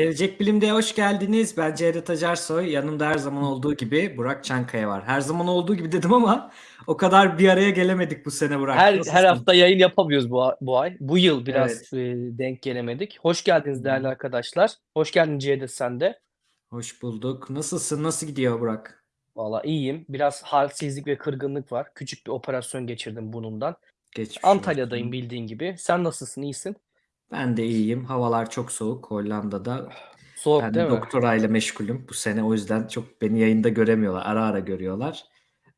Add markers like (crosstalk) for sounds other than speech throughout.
Gelecek Bilim'de hoş geldiniz. Ben Cevdet Acarsoy. Yanımda her zaman olduğu gibi Burak Çankaya var. Her zaman olduğu gibi dedim ama o kadar bir araya gelemedik bu sene Burak. Her Nasılsın? her hafta yayın yapamıyoruz bu bu ay. Bu yıl biraz Evet. e, denk gelemedik. Hoş geldiniz değerli arkadaşlar. Hoş geldin Cevdet sen de. Hoş bulduk. Nasılsın? Nasıl gidiyor Burak? Valla iyiyim. Biraz halsizlik ve kırgınlık var. Küçük bir operasyon geçirdim bunundan. Geçmiş Antalya'dayım olsun. bildiğin gibi. Sen nasılsın? İyisin? Ben de iyiyim. Havalar çok soğuk Hollanda'da. Soğuk Ben değil de mi? doktorayla meşgulüm bu sene. O yüzden çok beni yayında göremiyorlar. Ara ara görüyorlar.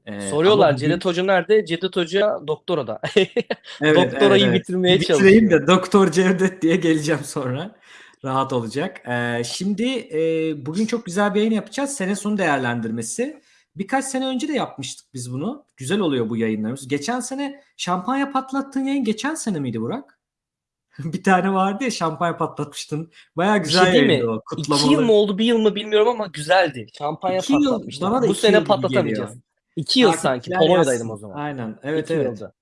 Ee, Soruyorlar bugün- Cevdet Hoca nerede? Cevdet Hoca doktorada. (laughs) Evet, Doktorayı evet, evet. bitirmeye Bitireyim çalışıyor. de Doktor Cevdet diye geleceğim sonra. Rahat olacak. Ee, şimdi e, bugün çok güzel bir yayın yapacağız. Sene sonu değerlendirmesi. Birkaç sene önce de yapmıştık biz bunu. Güzel oluyor bu yayınlarımız. Geçen sene şampanya patlattığın yayın geçen sene miydi Burak? (laughs) bir tane vardı ya şampanya patlatmıştın. Baya Bir güzel şey değil mi? o. İki yıl mı oldu bir yıl mı bilmiyorum ama güzeldi. Şampanya İki yıl, patlatmıştım. bana da Bu sene patlatamayacağız. geliyor. İki yıl sanki. Takipçiler Polonya'daydım o zaman. Aynen. Evet İki evet. yılda.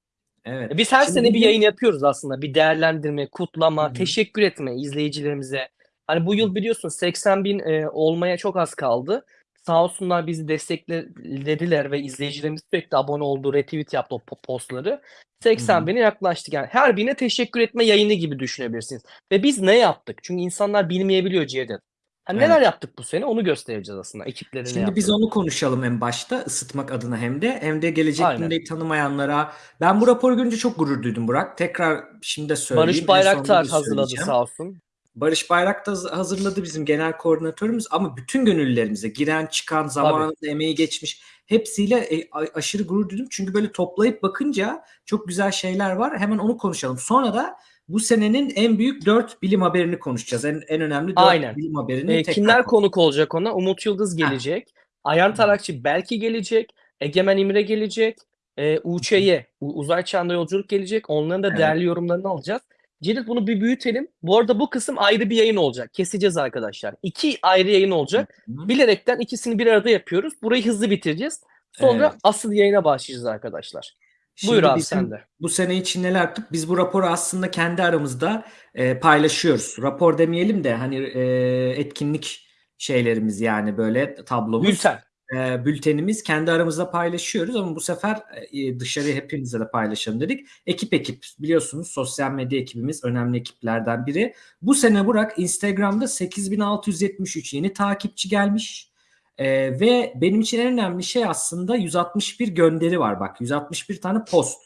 Evet. E, Biz her Şimdi sene bir yayın yapıyoruz aslında. Bir değerlendirme, kutlama, hı. teşekkür etme izleyicilerimize. Hani bu yıl biliyorsun 80 bin e, olmaya çok az kaldı. Sağ olsunlar bizi desteklediler ve izleyicilerimiz sürekli abone oldu, retweet yaptı o po- postları. 80 Hı hı. bine yaklaştık. Yani her birine teşekkür etme yayını gibi düşünebilirsiniz. Ve biz ne yaptık? Çünkü insanlar bilmeyebiliyor Cevdet. Hani Evet. neler yaptık bu sene onu göstereceğiz aslında. Ekipleri ne Şimdi biz yaptık. onu konuşalım en başta ısıtmak adına hem de hem de gelecek Aynen. gündeyi tanımayanlara. Ben bu raporu görünce çok gurur duydum Burak. Tekrar şimdi de söyleyeyim. Barış Bayraktar hazırladı sağ olsun. Barış Bayrak da haz- hazırladı bizim genel koordinatörümüz ama bütün gönüllülerimize giren çıkan zamanında emeği geçmiş hepsiyle e, aşırı gurur duydum. Çünkü böyle toplayıp bakınca çok güzel şeyler var. Hemen onu konuşalım. Sonra da bu senenin en büyük dört bilim haberini konuşacağız. En, en önemli dört Aynen. bilim haberini E, kimler konuk olacak ona? Umut Yıldız Ha. gelecek. Ayhan Tarakçı belki gelecek. Egemen İmre gelecek. E, UÇ'ye uzay çağında yolculuk gelecek. Onların da Evet. değerli yorumlarını alacağız. Cedit bunu bir büyütelim. Bu arada bu kısım ayrı bir yayın olacak. Keseceğiz arkadaşlar. İki ayrı yayın olacak. Bilerekten ikisini bir arada yapıyoruz. Burayı hızlı bitireceğiz. Sonra Evet. asıl yayına başlayacağız arkadaşlar. Şimdi Buyur abi sen de. Bu sene için neler yaptık? Biz bu raporu aslında kendi aramızda e, paylaşıyoruz. Rapor demeyelim de hani e, etkinlik şeylerimiz yani böyle tablomuz. Bülten. E, bültenimiz kendi aramızda paylaşıyoruz ama bu sefer e, dışarıya hepimize de paylaşalım dedik. Ekip ekip biliyorsunuz sosyal medya ekibimiz önemli ekiplerden biri. Bu sene Burak Instagram'da 8673 yeni takipçi gelmiş. E, ve benim için en önemli şey aslında 161 gönderi var bak 161 tane post.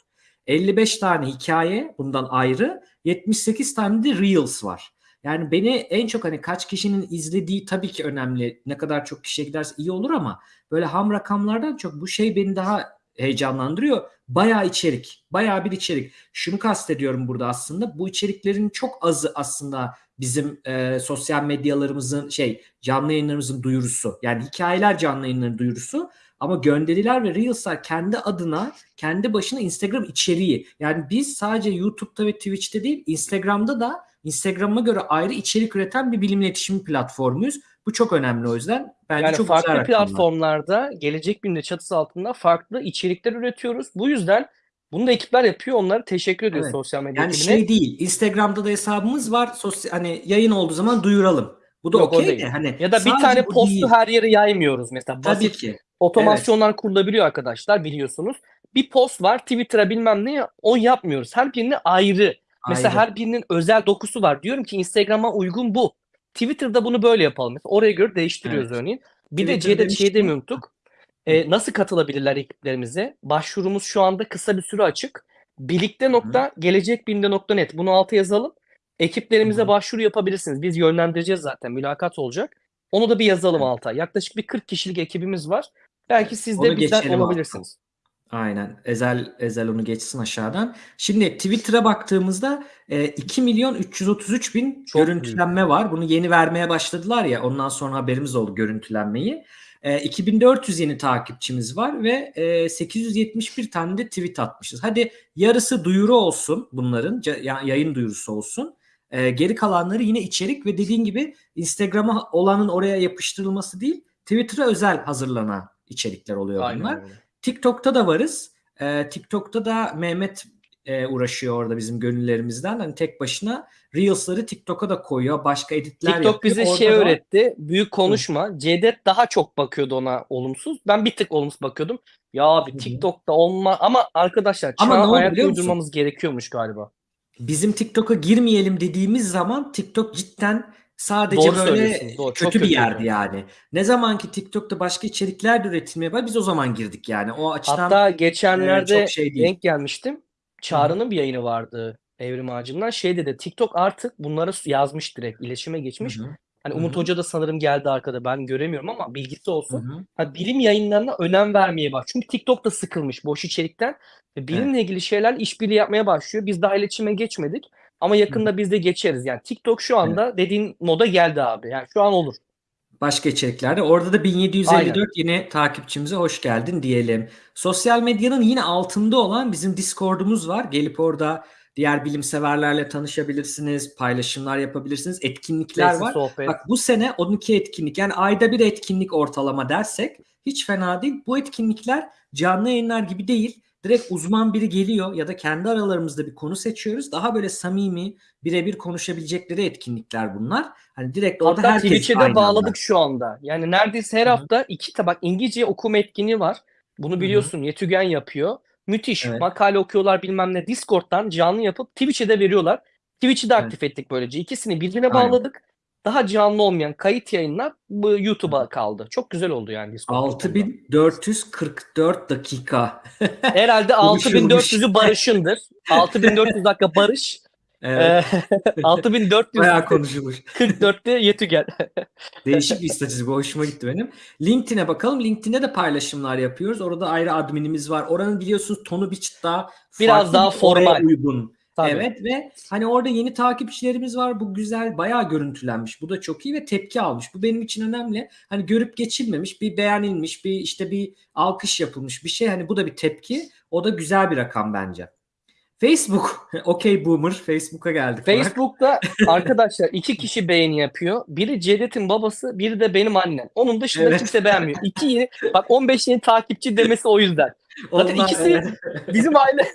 55 tane hikaye bundan ayrı 78 tane de Reels var. Yani beni en çok hani kaç kişinin izlediği tabii ki önemli. Ne kadar çok kişiye giderse iyi olur ama böyle ham rakamlardan çok bu şey beni daha heyecanlandırıyor. Bayağı içerik, bayağı bir içerik. Şunu kastediyorum burada aslında. Bu içeriklerin çok azı aslında bizim e, sosyal medyalarımızın şey canlı yayınlarımızın duyurusu. Yani hikayeler canlı yayınların duyurusu ama gönderiler ve Reels'lar kendi adına, kendi başına Instagram içeriği. Yani biz sadece YouTube'da ve Twitch'te değil, Instagram'da da Instagram'a göre ayrı içerik üreten bir bilim iletişim platformuyuz. Bu çok önemli o yüzden. Bence Yani çok farklı güzel rakamlar. platformlarda gelecek bilimde çatısı altında farklı içerikler üretiyoruz. Bu yüzden bunu da ekipler yapıyor. Onlara teşekkür ediyoruz Evet. sosyal medya Yani ekibine. şey değil. Instagram'da da hesabımız var. Sosyal hani yayın olduğu zaman duyuralım. Bu da okey de hani Ya da bir tane postu değil. her yere yaymıyoruz mesela. Tabii Basit ki. otomasyonlar kurulabiliyor arkadaşlar biliyorsunuz. Bir post var Twitter'a bilmem ne o yapmıyoruz. Her birine ayrı. Mesela Ayrı. her birinin özel dokusu var. Diyorum ki Instagram'a uygun bu. Twitter'da bunu böyle yapalım. Mesela oraya göre değiştiriyoruz Evet. örneğin. Bir de Twitter C'de demişken- şey demeyi unuttuk. Ee, nasıl katılabilirler ekiplerimize? Başvurumuz şu anda kısa bir süre açık. Birlikte nokta gelecekbilimde.net bunu alta yazalım. Ekiplerimize Hı başvuru yapabilirsiniz. Biz yönlendireceğiz zaten. Mülakat olacak. Onu da bir yazalım alta. Yaklaşık bir 40 kişilik ekibimiz var. Belki siz de bizden olabilirsiniz. Aynen. Ezel Ezel onu geçsin aşağıdan. Şimdi Twitter'a baktığımızda e, 2 milyon 333 bin Çok görüntülenme var. Bunu yeni vermeye başladılar ya. Ondan sonra haberimiz oldu görüntülenmeyi. E, 2400 yeni takipçimiz var ve e, 871 tane de tweet atmışız. Hadi yarısı duyuru olsun bunların. yayın duyurusu olsun. E, geri kalanları yine içerik ve dediğin gibi Instagram'a olanın oraya yapıştırılması değil, Twitter'a özel hazırlanan içerikler oluyor bunlar. Aynen öyle. TikTok'ta da varız. Ee, TikTok'ta da Mehmet e, uğraşıyor orada bizim gönüllerimizden. Hani tek başına Reels'ları TikTok'a da koyuyor. Başka editler TikTok yapıyor. bize Orada şey da- öğretti. Büyük konuşma. Cevdet daha çok bakıyordu ona olumsuz. Ben bir tık olumsuz bakıyordum. Ya abi Hı hı. TikTok'ta olma ama arkadaşlar Ama çağa ayak uydurmamız gerekiyormuş galiba. bizim TikTok'a girmeyelim dediğimiz zaman TikTok cidden sadece Doğru böyle doğru. Çok kötü bir kötüydü. yerdi yani. Ne zaman ki TikTok'ta başka içerikler de üretilmeye biz o zaman girdik yani. O açıdan Hatta geçenlerde çok şey değil. denk gelmiştim. Çağrı'nın bir yayını vardı Evrim Ağacı'ndan. Şey dedi TikTok artık bunları yazmış direkt iletişime geçmiş. Hı Hani Umut hı. Hoca da sanırım geldi arkada ben göremiyorum ama bilgisi olsun. hı. Ha, bilim yayınlarına önem vermeye bak. Çünkü TikTok da sıkılmış boş içerikten. Bilimle ilgili şeyler işbirliği yapmaya başlıyor. Biz daha iletişime geçmedik. Ama yakında biz de geçeriz. Yani TikTok şu anda dediğin moda geldi abi. Yani şu an olur. Başka içeriklerde. Orada da 1754 yeni takipçimize hoş geldin diyelim. Sosyal medyanın yine altında olan bizim Discord'umuz var. Gelip orada diğer bilimseverlerle tanışabilirsiniz, paylaşımlar yapabilirsiniz, etkinlikler Sesli var. sohbet. Bak bu sene 12 etkinlik yani ayda bir etkinlik ortalama dersek hiç fena değil. Bu etkinlikler canlı yayınlar gibi değil. Direkt uzman biri geliyor ya da kendi aralarımızda bir konu seçiyoruz. Daha böyle samimi, birebir konuşabilecekleri etkinlikler bunlar. Hani direkt orada Hatta herkes Twitch'e de anda. bağladık şu anda. Yani neredeyse her Hı hı. hafta iki tabak İngilizce okuma etkinliği var. Bunu biliyorsun Yetügen yapıyor. Müthiş. Evet. Makale okuyorlar bilmem ne. Discord'dan canlı yapıp Twitch'e de veriyorlar. Twitch'i de Evet. aktif ettik böylece. İkisini birbirine Aynen. bağladık. Daha canlı olmayan kayıt yayınlar bu YouTube'a kaldı. Çok güzel oldu yani Discord. bu konuda. 6444 dakika. (laughs) Herhalde Konuşulmuş. 6400'ü Barış'ındır. 6400 dakika Barış. (laughs) Evet, Ee, (laughs) 6444'te bayağı konuşulmuş. Yetügen. Değişik bir istatistik. Hoşuma gitti benim. LinkedIn'e bakalım. LinkedIn'de de paylaşımlar yapıyoruz. Orada ayrı adminimiz var. Oranın biliyorsunuz tonu bir çıt daha Biraz daha formal. uygun. Tabii. Evet ve hani orada yeni takipçilerimiz var. Bu güzel bayağı görüntülenmiş. Bu da çok iyi ve tepki almış. Bu benim için önemli. Hani görüp geçilmemiş, bir beğenilmiş, bir işte bir alkış yapılmış bir şey. Hani bu da bir tepki. O da güzel bir rakam bence. Facebook. (laughs) Okey boomer. Facebook'a geldik. Facebook'ta (laughs) arkadaşlar iki kişi beğeni yapıyor. Biri Cevdet'in babası, biri de benim annem. Onun dışında Evet. kimse beğenmiyor. İki yeni, bak 15 yeni takipçi demesi o yüzden. Zaten Onlar- ikisi evet. bizim aile. (laughs)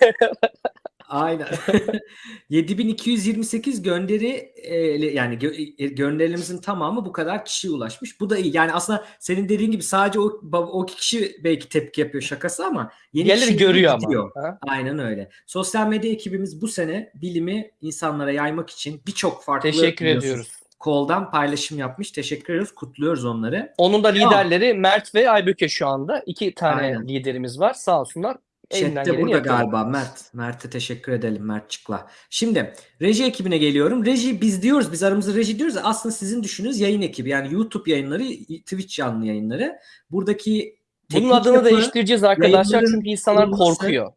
Aynen. (laughs) (laughs) 7228 gönderi e, yani gö- gönderilerimizin tamamı bu kadar kişiye ulaşmış. Bu da iyi. Yani aslında senin dediğin gibi sadece o o kişi belki tepki yapıyor şakası ama yeni Diğerleri görüyor gidiyor. ama. Ha? Aynen öyle. Sosyal medya ekibimiz bu sene bilimi insanlara yaymak için birçok farklı Teşekkür ediyoruz. koldan paylaşım yapmış. Teşekkür ediyoruz. Kutluyoruz onları. Onun da liderleri Mert ve Aybüke şu anda. İki tane Aynen. liderimiz var. Sağ olsunlar. Elinden Chat'te burada galiba Mert. Mert'e teşekkür edelim Mert Çıkla. Şimdi reji ekibine geliyorum. Reji biz diyoruz biz aramızda reji diyoruz. Aslında sizin düşündüğünüz yayın ekibi. Yani YouTube yayınları, Twitch canlı yayınları. Buradaki Bunun adını yapı- değiştireceğiz arkadaşlar çünkü insanlar korkuyor.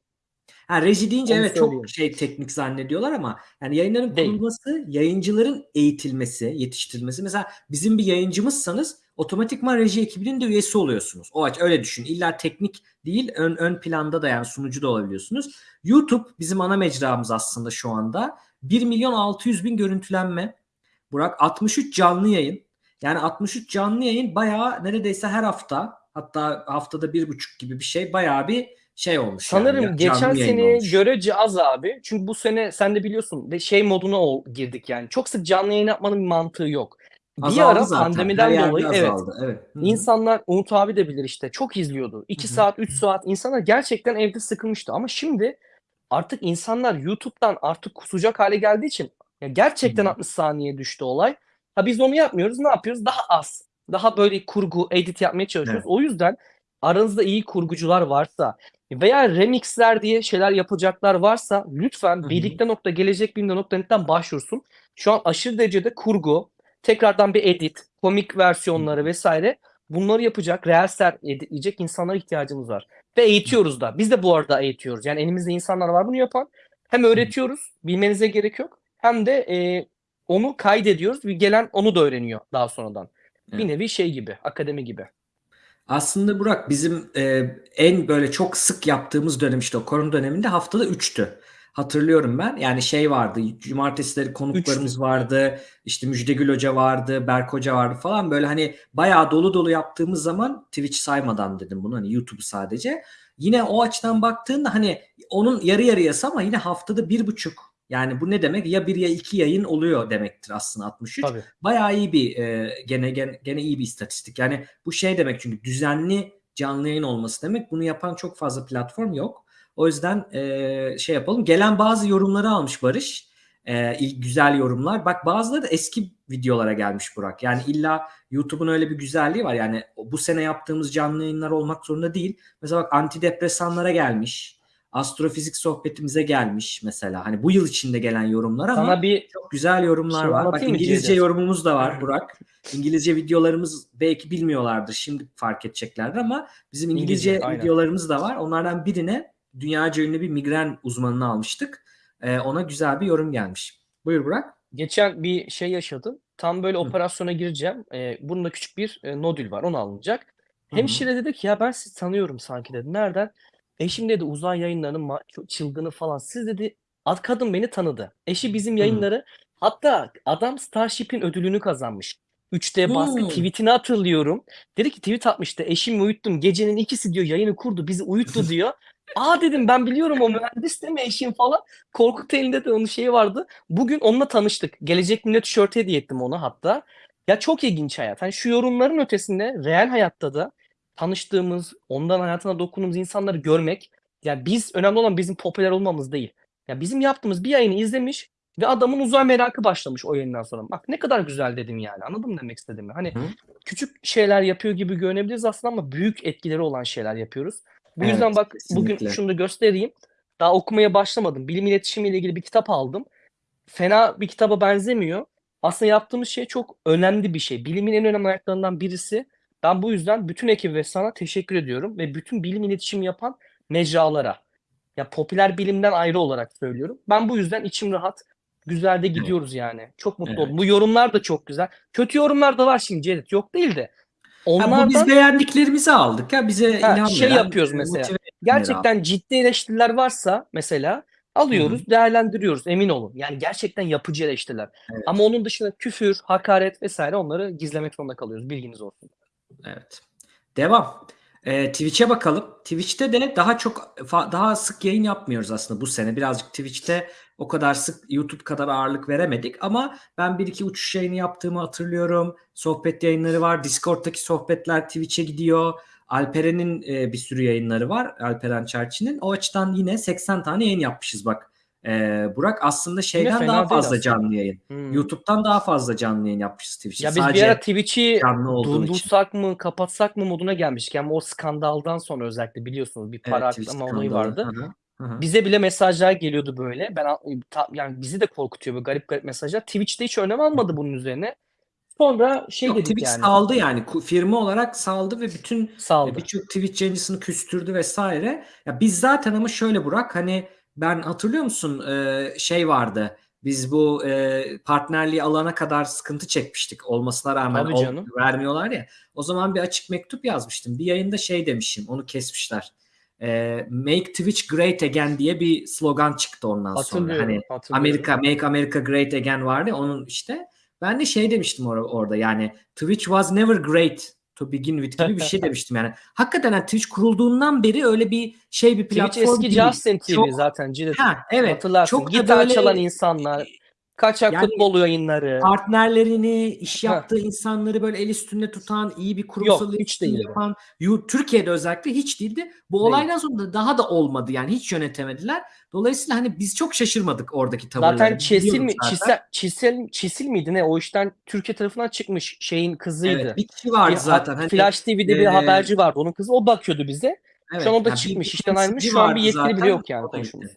Ha, reji deyince Onu evet çok söyleyeyim. şey teknik zannediyorlar ama yani yayınların Değil. kurulması, yayıncıların eğitilmesi, yetiştirilmesi. Mesela bizim bir yayıncımızsanız otomatikman reji ekibinin de üyesi oluyorsunuz. O aç öyle düşün. İlla teknik değil ön ön planda da yani sunucu da olabiliyorsunuz. YouTube bizim ana mecramız aslında şu anda. 1 milyon 600 bin görüntülenme. Burak 63 canlı yayın. Yani 63 canlı yayın bayağı neredeyse her hafta hatta haftada bir buçuk gibi bir şey bayağı bir şey olmuş. yani, Sanırım canlı geçen seneye olmuş. görece az abi. Çünkü bu sene sen de biliyorsun şey moduna ol- girdik yani. Çok sık canlı yayın yapmanın bir mantığı yok. Bir Azaldı ara zaten. pandemiden Her dolayı evet evet. Hı hı. insanlar Umut abi de bilir işte çok izliyordu. 2 Hı hı. saat 3 saat insanlar gerçekten evde sıkılmıştı ama şimdi artık insanlar YouTube'dan artık kusacak hale geldiği için ya gerçekten Hı hı. 60 saniye düştü olay. Ha biz onu yapmıyoruz. Ne yapıyoruz? Daha az. Daha böyle kurgu, edit yapmaya çalışıyoruz. Evet. O yüzden aranızda iyi kurgucular varsa veya remixler diye şeyler yapacaklar varsa lütfen hı. birlikte.gelecekbilimde.net'ten başvursun. Şu an aşırı derecede kurgu, tekrardan bir edit, komik versiyonları vesaire bunları yapacak, reelsler editleyecek insanlara ihtiyacımız var. Ve eğitiyoruz da. Biz de bu arada eğitiyoruz. Yani elimizde insanlar var bunu yapan. Hem öğretiyoruz, bilmenize gerek yok. Hem de e, onu kaydediyoruz. Bir gelen onu da öğreniyor daha sonradan. Bir nevi şey gibi, akademi gibi. Aslında Burak bizim e, en böyle çok sık yaptığımız dönem işte o korona döneminde haftada 3'tü. Hatırlıyorum ben. Yani şey vardı. Cumartesileri konuklarımız Üçtü. vardı. İşte Müjdegül Hoca vardı. Berk Hoca vardı falan. Böyle hani bayağı dolu dolu yaptığımız zaman Twitch saymadan dedim bunu. Hani YouTube'u sadece. yine o açıdan baktığında hani onun yarı yarıyası ama yine haftada bir buçuk. Yani bu ne demek? Ya bir ya iki yayın oluyor demektir aslında 63. Tabii. Bayağı iyi bir e, gene, gene gene iyi bir istatistik. Yani bu şey demek çünkü düzenli canlı yayın olması demek. Bunu yapan çok fazla platform yok. O yüzden e, şey yapalım. Gelen bazı yorumları almış Barış. E, ilk güzel yorumlar. Bak bazıları da eski videolara gelmiş Burak. Yani illa YouTube'un öyle bir güzelliği var. Yani bu sene yaptığımız canlı yayınlar olmak zorunda değil. Mesela bak antidepresanlara gelmiş. Astrofizik sohbetimize gelmiş mesela. Hani bu yıl içinde gelen yorumlar ama Sana bir çok güzel yorumlar Şey var. Bak İngilizce Cevdet? yorumumuz da var (laughs) Burak. İngilizce videolarımız belki bilmiyorlardır. Şimdi fark edeceklerdir ama bizim İngilizce, İngilizce, aynen. videolarımız da var. Onlardan birine dünyaca ünlü bir migren uzmanını almıştık. Ee, ona güzel bir yorum gelmiş. Buyur Burak. geçen bir şey yaşadım. Tam böyle Hı. operasyona gireceğim. Ee, burnumda küçük bir e, nodül var. Onu alınacak. Hı hı. Hemşire dedi ki ya ben sizi tanıyorum sanki dedi. Nereden? Eşim dedi uzay yayınlarının çılgını falan. Siz dedi ad kadın beni tanıdı. Eşi bizim yayınları hatta adam Starship'in ödülünü kazanmış. 3D baskı Hmm. tweetini hatırlıyorum. Dedi ki tweet atmıştı. Eşimi uyuttum. Gecenin ikisi diyor yayını kurdu. Bizi uyuttu (laughs) diyor. Aa dedim ben biliyorum o mühendis değil mi eşim falan. Korkut elinde de onun şeyi vardı. Bugün onunla tanıştık. Gelecek Millet tişörtü hediye ettim ona hatta. Ya çok ilginç hayat. Hani şu yorumların ötesinde real hayatta da tanıştığımız, ondan hayatına dokunduğumuz insanları görmek. Yani biz önemli olan bizim popüler olmamız değil. Ya bizim yaptığımız bir yayını izlemiş ve adamın uzay merakı başlamış o yayından sonra. Bak ne kadar güzel dedim yani. Anladın mı demek istediğimi? Hani Hı. küçük şeyler yapıyor gibi görünebiliriz aslında ama büyük etkileri olan şeyler yapıyoruz. Bu Evet, yüzden bak kesinlikle. bugün şunu da göstereyim. Daha okumaya başlamadım. Bilim iletişimi ile ilgili bir kitap aldım. Fena bir kitaba benzemiyor. Aslında yaptığımız şey çok önemli bir şey. Bilimin en önemli ayaklarından birisi. Ben bu yüzden bütün ekibi ve sana teşekkür ediyorum ve bütün bilim iletişimi yapan mecralara. Ya popüler bilimden ayrı olarak söylüyorum. Ben bu yüzden içim rahat. Güzel de gidiyoruz yani. Çok mutlu Evet. oldum. Bu yorumlar da çok güzel. Kötü yorumlar da var şimdi Cevdet. Yok değil de. Onlardan bu biz beğendiklerimizi aldık ya bize Ha, şey yapıyoruz mesela. gerçekten ciddi eleştiriler varsa mesela alıyoruz, değerlendiriyoruz emin olun. Yani gerçekten yapıcı eleştiriler. Evet. Ama onun dışında küfür, hakaret vesaire onları gizlemek zorunda kalıyoruz. Bilginiz olsun. Evet. Devam. Ee, Twitch'e bakalım. Twitch'te de daha çok daha sık yayın yapmıyoruz aslında bu sene. Birazcık Twitch'te o kadar sık YouTube kadar ağırlık veremedik ama ben bir iki uçuş yayını yaptığımı hatırlıyorum. Sohbet yayınları var. Discord'daki sohbetler Twitch'e gidiyor. Alperen'in e, bir sürü yayınları var. Alperen Çerçi'nin. O açıdan yine 80 tane yayın yapmışız bak. Ee, Burak aslında şeyden daha fazla canlı yayın. Hmm. YouTube'dan daha fazla canlı yayın yapmışız Twitch'te. Ya biz Sadece bir ara Twitch'i durdursak mı, kapatsak mı moduna gelmiştik. Ama o skandaldan sonra özellikle biliyorsunuz bir para Evet, aklama olayı vardı. Hı hı, hı hı. Bize bile mesajlar geliyordu böyle. Ben ta- yani bizi de korkutuyor böyle garip garip mesajlar. Twitch'te hiç önem almadı bunun üzerine. Sonra şey Yok, dedik Twitch yani. saldı yani firma olarak saldı ve bütün birçok Twitch yayıncısını küstürdü vesaire. Ya biz zaten ama şöyle Burak hani ben hatırlıyor musun e, şey vardı. Biz bu e, partnerliği alana kadar sıkıntı çekmiştik. Olmasına rağmen Tabii ol- vermiyorlar ya. O zaman bir açık mektup yazmıştım. Bir yayında şey demişim. Onu kesmişler. E, Make Twitch Great Again diye bir slogan çıktı ondan sonra. Hani. Amerika Make America Great Again vardı onun işte. Ben de şey demiştim or- orada yani Twitch was never great to begin with gibi bir şey demiştim yani. Hakikaten yani Twitch kurulduğundan beri öyle bir şey bir Twitch platform eski değil. Justin TV Çok- zaten Cilet. Ha, evet. Hatırlarsın. Çok Gitar böyle çalan insanlar, kaçak Yani- futbol yayınları. partnerlerini, iş Ha. yaptığı insanları böyle el üstünde tutan, iyi bir kurumsal Yok, hiç değildi. yapan, Yu- Türkiye'de özellikle hiç değildi. Bu Değil. olaydan sonra da daha da olmadı yani hiç yönetemediler. Dolayısıyla hani biz çok şaşırmadık oradaki tavırlara. Zaten Çesil mi? zaten. Çisel, Çisil, miydi ne? O işten Türkiye tarafından çıkmış şeyin kızıydı. Evet, bir kişi vardı Bir ha- zaten. Hani, Flash TV'de bir e, haberci vardı. Onun kızı o bakıyordu bize. Evet, Şu an o da yani bir- çıkmış, işten ayrılmış. Şu an bir yetkili bile zaten, yok yani.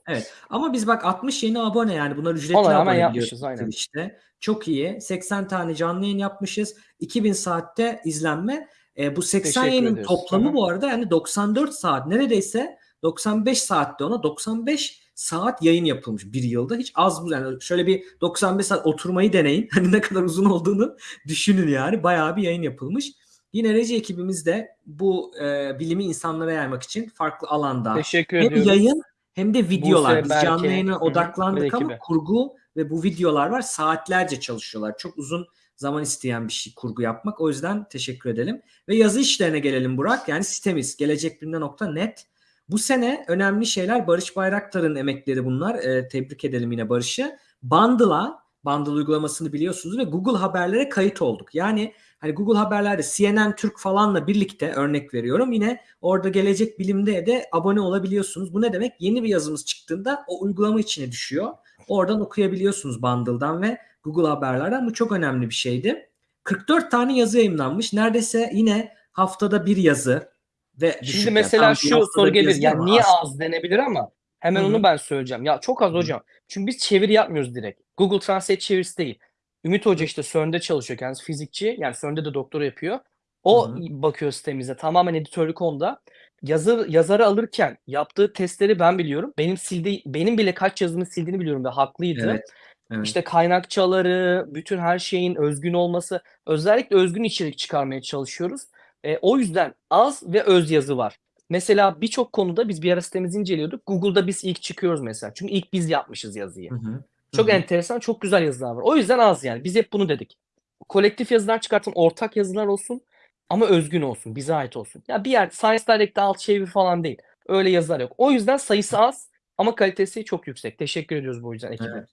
Evet. Ama biz bak 60 yeni abone yani bunlar ücretli Ona abone yapmışız, aynen. Twitch'te. Çok iyi. 80 tane canlı yayın yapmışız. 2000 saatte izlenme. E, bu 80 Teşekkür yayının ediyoruz. toplamı hı. bu arada yani 94 saat neredeyse 95 saatte ona 95 saat yayın yapılmış bir yılda. Hiç az bu yani şöyle bir 95 saat oturmayı deneyin. (laughs) Hani ne kadar uzun olduğunu düşünün yani. Bayağı bir yayın yapılmış. Yine reji ekibimiz de bu e, bilimi insanlara yaymak için farklı alanda Teşekkür hem ediyoruz. yayın hem de videolar. Buse, Biz Berke, canlı yayına hı, odaklandık ama kurgu ve bu videolar var. Saatlerce çalışıyorlar. Çok uzun zaman isteyen bir şey kurgu yapmak. O yüzden teşekkür edelim. Ve yazı işlerine gelelim Burak. Yani sitemiz gelecekbilimde.net. Bu sene önemli şeyler Barış Bayraktar'ın emekleri bunlar. Ee, tebrik edelim yine Barış'ı. Bundle'a, Bundle uygulamasını biliyorsunuz ve Google Haberlere kayıt olduk. Yani hani Google Haberler'de CNN Türk falanla birlikte örnek veriyorum. Yine orada gelecek bilimde de abone olabiliyorsunuz. Bu ne demek? Yeni bir yazımız çıktığında o uygulama içine düşüyor. Oradan okuyabiliyorsunuz Bundle'dan ve Google Haberler'den. Bu çok önemli bir şeydi. 44 tane yazı yayınlanmış. Neredeyse yine haftada bir yazı ve Şimdi yani. mesela bir şu soru gelir. Yani niye az. az denebilir ama hemen Hı hı. onu ben söyleyeceğim. Ya çok az Hı hı. hocam. Çünkü biz çeviri yapmıyoruz direkt. Google Translate çevirisi değil. Ümit Hoca işte CERN'de çalışıyor kendisi fizikçi. Yani CERN'de de doktora yapıyor. O hı. bakıyor sitemize. Tamamen editörlük onda. Yazı, yazarı alırken yaptığı testleri ben biliyorum. Benim sildiği, benim bile kaç yazımı sildiğini biliyorum ve haklıydı. Evet. Evet. İşte kaynakçaları, bütün her şeyin özgün olması, özellikle özgün içerik çıkarmaya çalışıyoruz. E, o yüzden az ve öz yazı var. Mesela birçok konuda biz bir ara sitemizi inceliyorduk. Google'da biz ilk çıkıyoruz mesela. Çünkü ilk biz yapmışız yazıyı. Hı hı. Çok hı. enteresan, çok güzel yazılar var. O yüzden az yani. Biz hep bunu dedik. Kolektif yazılar çıkartın, ortak yazılar olsun ama özgün olsun, bize ait olsun. Ya bir yer Science Direct'te alt çeviri falan değil. Öyle yazılar yok. O yüzden sayısı az ama kalitesi çok yüksek. Teşekkür ediyoruz bu yüzden ekibe. Evet.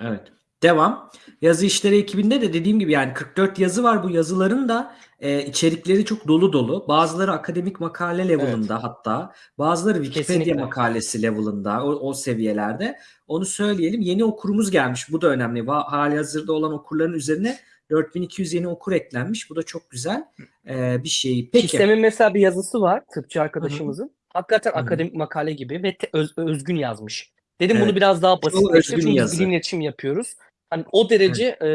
Evet. Devam. Yazı işleri ekibinde de dediğim gibi yani 44 yazı var. Bu yazıların da e, içerikleri çok dolu dolu. Bazıları akademik makale level'ında hatta. Bazıları Wikipedia Kesinlikle. makalesi level'ında. O, o seviyelerde. Onu söyleyelim. Yeni okurumuz gelmiş. Bu da önemli. Hali hazırda olan okurların üzerine 4200 yeni okur eklenmiş. Bu da çok güzel e, bir şey. Peki. Sistem'in mesela bir yazısı var tıpçı arkadaşımızın. Hakikaten Hı hı. akademik makale gibi ve te- öz- özgün yazmış. Dedim Evet. bunu biraz daha basitleştir özgün yazı. bilim iletişim yapıyoruz. Hani o derece e,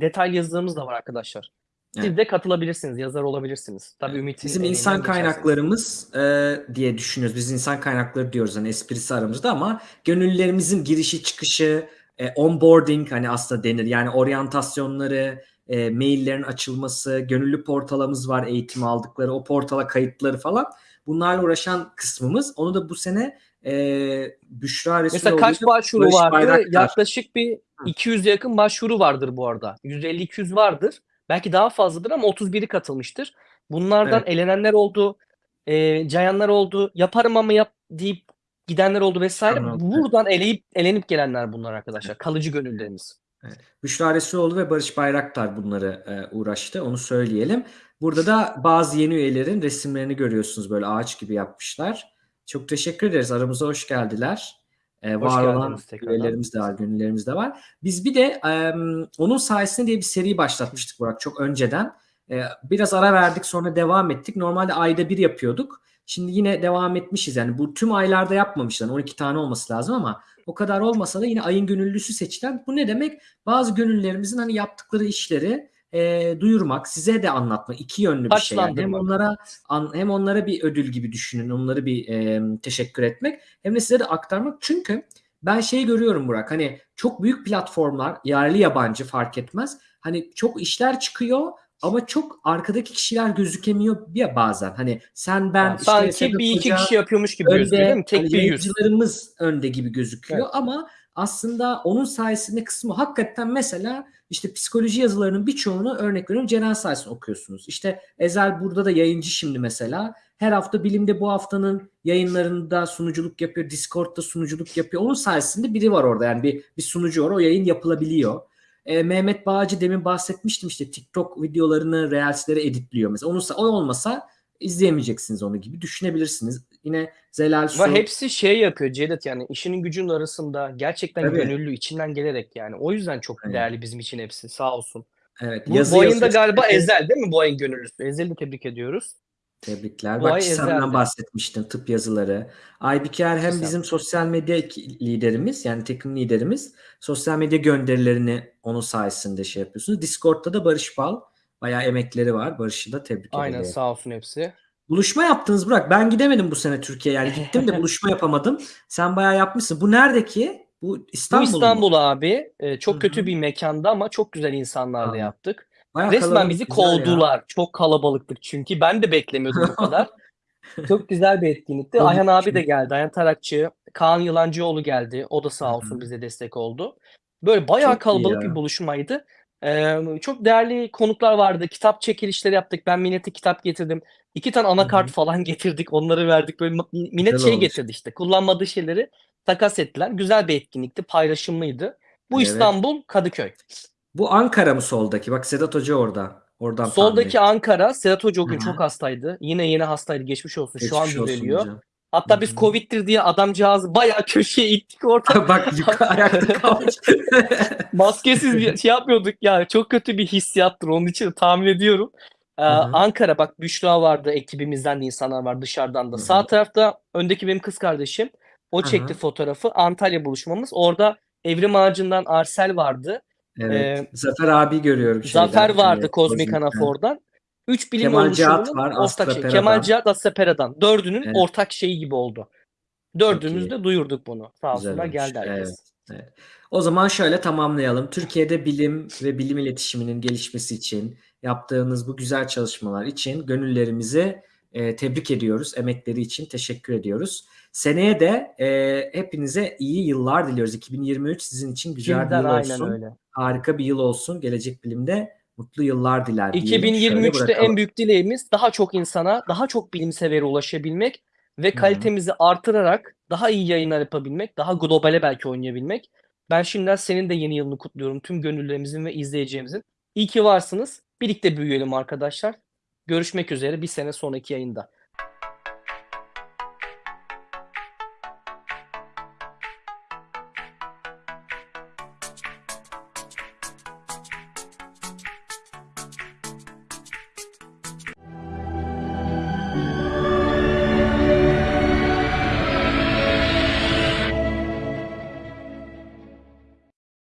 detaylı yazılarımız da var arkadaşlar. Siz Evet. de katılabilirsiniz, yazar olabilirsiniz. Tabii Ümit'in Bizim insan kaynaklarımız e, diye düşünüyoruz. Biz insan kaynakları diyoruz hani esprisi aramızda ama gönüllülerimizin girişi çıkışı, e, onboarding hani aslında denir. Yani oryantasyonları, e, maillerin açılması, gönüllü portalımız var eğitim aldıkları, o portala kayıtları falan. Bunlarla uğraşan kısmımız. Onu da bu sene e, Büşra Mesela Resuloğlu kaç ile başvuru Barış vardı? Bayraktar. Yaklaşık bir 200 yakın başvuru vardır bu arada. 150-200 vardır. Belki daha fazladır ama 31'i katılmıştır. Bunlardan Evet. elenenler oldu, e, cayanlar oldu, yaparım ama yap deyip gidenler oldu vesaire. Evet. Buradan eleyip elenip gelenler bunlar arkadaşlar. Kalıcı gönüllerimiz. Evet. Büşra Resuloğlu ve Barış Bayraktar bunları e, uğraştı. Onu söyleyelim. Burada da bazı yeni üyelerin resimlerini görüyorsunuz. Böyle ağaç gibi yapmışlar. Çok teşekkür ederiz. Aramıza hoş geldiler. E, Hoş var olan üyelerimiz de var, gönüllerimiz de var. Biz bir de e, onun sayesinde diye bir seri başlatmıştık Burak çok önceden. E, biraz ara verdik sonra devam ettik. Normalde ayda bir yapıyorduk. Şimdi yine devam etmişiz. Yani bu tüm aylarda yapmamışlar. 12 tane olması lazım ama o kadar olmasa da yine ayın gönüllüsü seçilen. Bu ne demek? Bazı gönüllülerimizin hani yaptıkları işleri e, duyurmak, size de anlatmak iki yönlü bir şey. Yani hem onlara an, hem onlara bir ödül gibi düşünün, onları bir e, teşekkür etmek hem de size de aktarmak. Çünkü ben şeyi görüyorum Burak hani çok büyük platformlar yerli yabancı fark etmez. Hani çok işler çıkıyor ama çok arkadaki kişiler gözükemiyor ya bazen. Hani sen ben Yani işte sanki bir iki kişi yapıyormuş gibi gözüküyor değil mi? Tek hani bir yüz. önde gibi gözüküyor Evet. ama aslında onun sayesinde kısmı hakikaten mesela işte psikoloji yazılarının birçoğunu örnek veriyorum Ceren sayesinde okuyorsunuz. İşte Ezel burada da yayıncı şimdi mesela. Her hafta bilimde bu haftanın yayınlarında sunuculuk yapıyor. Discord'da sunuculuk yapıyor. Onun sayesinde biri var orada yani bir, bir sunucu var. O yayın yapılabiliyor. E, Mehmet Bağcı demin bahsetmiştim işte TikTok videolarını, Reels'leri editliyor mesela. Onun, o olmasa izleyemeyeceksiniz onu gibi düşünebilirsiniz. Yine Zelal Su. Ve hepsi şey yapıyor Cevdet yani işinin gücünün arasında gerçekten Tabii. gönüllü içinden gelerek yani. O yüzden çok Evet. değerli bizim için hepsi sağ olsun. Evet. Bu, yazı yazıyor. galiba Ezel değil mi bu ayın gönüllüsü? Ezel'i tebrik ediyoruz. Tebrikler. Bu Bak Ezel'di. bahsetmiştin tıp yazıları. Aybike hem Çisem. bizim sosyal medya liderimiz yani takım liderimiz. Sosyal medya gönderilerini onun sayesinde şey yapıyorsunuz. Discord'da da Barış Bal. Bayağı emekleri var. Barış'ı da tebrik Aynen edelim. sağ olsun hepsi. Buluşma yaptınız Burak. Ben gidemedim bu sene Türkiye'ye. Yani gittim de (laughs) buluşma yapamadım. Sen bayağı yapmışsın. Bu nerede ki? Bu İstanbul Bu? İstanbul abi. e, çok kötü bir mekanda ama çok güzel insanlarla Aa, yaptık. Bayağı Resmen bizi güzel ya. kovdular. Çok kalabalıktık çünkü. Ben de beklemiyordum bu kadar. (laughs) Çok güzel bir etkinlikti. Ayhan abi de iyi. geldi. Ayhan Tarakçı. Kaan Yılancıoğlu geldi. O da sağ olsun bize destek oldu. Böyle bayağı Çok kalabalık bir buluşmaydı. Eee, çok değerli konuklar vardı. Kitap çekilişleri yaptık. Ben millete kitap getirdim. 2 tane anakart hı. falan (laughs) getirdik. Onları verdik. Böyle Güzel şey getirdi işte, kullanmadığı şeyleri takas ettiler. Güzel bir etkinlikti, paylaşımlıydı. Bu Evet. İstanbul, Kadıköy. Bu Ankara mı soldaki? Bak Sedat Hoca orada. Oradan tahmin Soldaki ettim. Ankara. Sedat Hoca o gün hı. çok hastaydı. Yine yeni hastaydı. Geçmiş olsun. Şu an Geçmiş düzeliyor. hocam. Hatta biz. Covid'dir diye adamcağızı bayağı köşeye ittik orada. (laughs) Bak yukarı ayakta kalmış. (laughs) Maskesiz bir şey yapmıyorduk ya. Çok kötü bir hissiyattır. Onun için de tahmin ediyorum. Hı. Ankara bak Büşra vardı. Ekibimizden de insanlar var dışarıdan da. Hı Sağ tarafta öndeki benim kız kardeşim. O çekti hı. fotoğrafı. Antalya buluşmamız. Orada Evrim Ağacı'ndan Arsel vardı. Evet. Eee Zafer abi görüyorum şeyden. Zafer vardı eee, Kozmik. Anafor'dan. 3 bilim Kemal Cihat var, ortak Astra şeyi. Kemal. Cihat, Astra Pera'dan. 4'ünün Evet. ortak şeyi gibi oldu. Çok 4'ümüz iyi. de duyurduk bunu. Sağ olsunlar geldi Evet. herkes. Evet. O zaman şöyle tamamlayalım. Türkiye'de bilim ve bilim iletişiminin gelişmesi için yaptığınız bu güzel çalışmalar için gönüllerimizi eee, tebrik ediyoruz. Emekleri için teşekkür ediyoruz. Seneye de eee, hepinize iyi yıllar diliyoruz. 2023 sizin için güzel bir Şimdiden yıl aynen olsun. öyle. Harika bir yıl olsun. Gelecek bilimde mutlu yıllar diler diyelim. Şöyle 2023'te en büyük dileğimiz daha çok insana, daha çok bilimsevere ulaşabilmek ve Hı hı. kalitemizi artırarak daha iyi yayınlar yapabilmek, daha globale belki oynayabilmek. Ben şimdiden senin de yeni yılını kutluyorum. Tüm gönüllerimizin ve izleyeceğimizin. İyi ki varsınız. Birlikte büyüyelim arkadaşlar. Görüşmek üzere bir sene sonraki yayında.